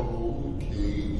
Okay.